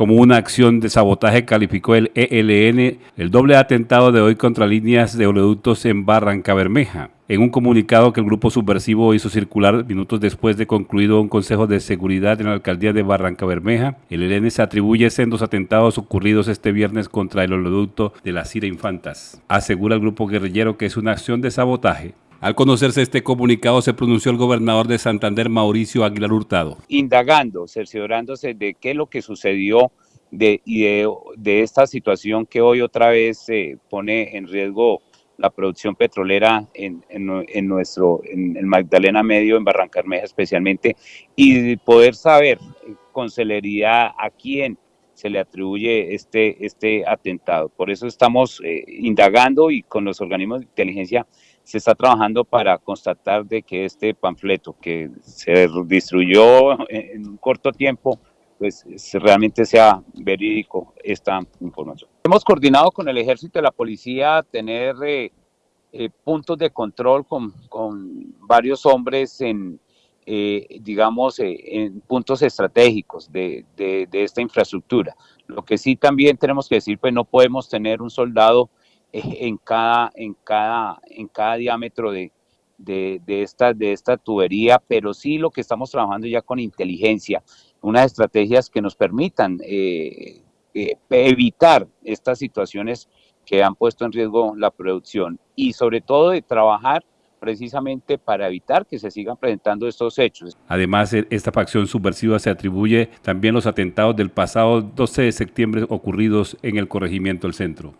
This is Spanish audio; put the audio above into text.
Como una acción de sabotaje calificó el ELN el doble atentado de hoy contra líneas de oleoductos en Barranca Bermeja. En un comunicado que el grupo subversivo hizo circular minutos después de concluido un consejo de seguridad en la alcaldía de Barranca Bermeja, el ELN se atribuye sendos atentados ocurridos este viernes contra el oleoducto de la Cira Infantas. Asegura el grupo guerrillero que es una acción de sabotaje al conocerse este comunicado, se pronunció el gobernador de Santander, Mauricio Aguilar Hurtado. Indagando, cerciorándose de qué es lo que sucedió de, y de, esta situación que hoy otra vez pone en riesgo la producción petrolera en, en, nuestro, en Magdalena Medio, en Barrancarmeja especialmente, y poder saber con celeridad a quién se le atribuye este, este atentado. Por eso estamos eh, indagando y con los organismos de inteligencia se está trabajando para constatar de que este panfleto que se destruyó en un corto tiempo, pues realmente sea verídico esta información. Hemos coordinado con el ejército y la policía tener eh, eh, puntos de control con, con varios hombres en, eh, digamos, en puntos estratégicos de, de, de, esta infraestructura. Lo que sí también tenemos que decir, pues no podemos tener un soldado en cada, en cada, en cada diámetro de, de, de, esta, de esta tubería, pero sí lo que estamos trabajando ya con inteligencia, unas estrategias que nos permitan eh, eh, evitar estas situaciones que han puesto en riesgo la producción y sobre todo de trabajar precisamente para evitar que se sigan presentando estos hechos. Además, e, esta facción subversiva se atribuye también los atentados del pasado 12 de septiembre ocurridos en el corregimiento del centro.